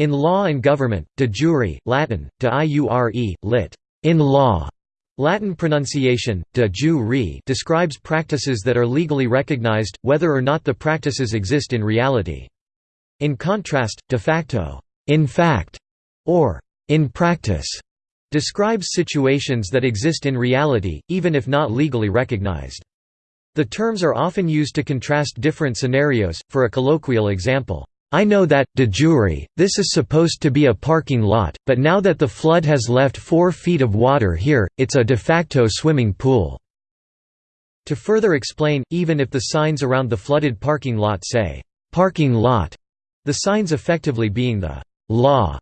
In law and government, de jure, Latin, de iure, lit. In law. Latin pronunciation, de jure describes practices that are legally recognized, whether or not the practices exist in reality. In contrast, de facto in fact, or in practice, describes situations that exist in reality, even if not legally recognized. The terms are often used to contrast different scenarios, for a colloquial example, I know that, de jure, this is supposed to be a parking lot, but now that the flood has left four feet of water here, it's a de facto swimming pool." To further explain, even if the signs around the flooded parking lot say, "'parking lot'", the signs effectively being the "'law'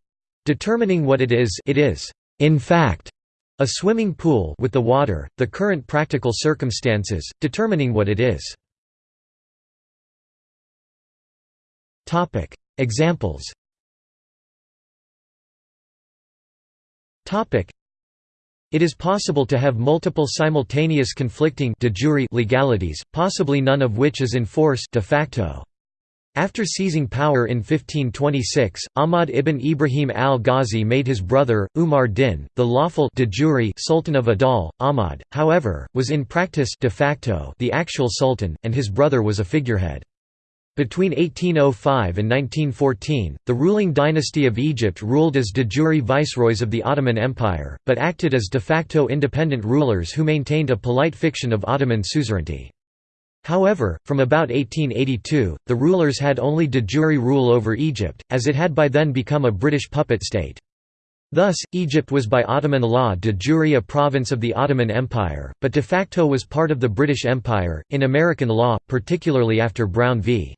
determining what it is it is, in fact, a swimming pool with the water, the current practical circumstances, determining what it is. Topic Examples Topic It is possible to have multiple simultaneous conflicting de jure legalities, possibly none of which is in force de facto. After seizing power in 1526, Ahmad ibn Ibrahim al-Ghazi made his brother, Umar din, the lawful de jure Sultan of Adal. Ahmad, however, was in practice de facto the actual sultan, and his brother was a figurehead. Between 1805 and 1914, the ruling dynasty of Egypt ruled as de jure viceroys of the Ottoman Empire, but acted as de facto independent rulers who maintained a polite fiction of Ottoman suzerainty. However, from about 1882, the rulers had only de jure rule over Egypt, as it had by then become a British puppet state. Thus, Egypt was by Ottoman law de jure a province of the Ottoman Empire, but de facto was part of the British Empire. In American law, particularly after Brown v.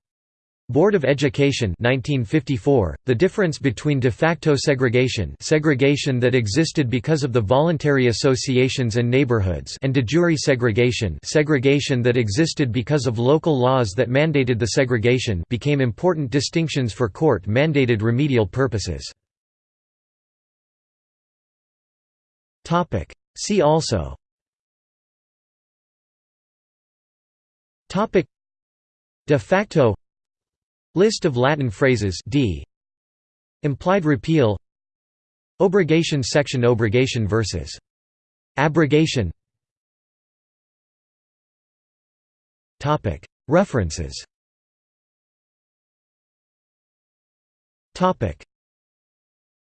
Board of Education 1954, the difference between de facto segregation segregation that existed because of the voluntary associations and neighborhoods and de jure segregation segregation that existed because of local laws that mandated the segregation became important distinctions for court-mandated remedial purposes. See also. De facto List of Latin phrases d. Implied repeal. Obrogation section Obrogation versus Abrogation. References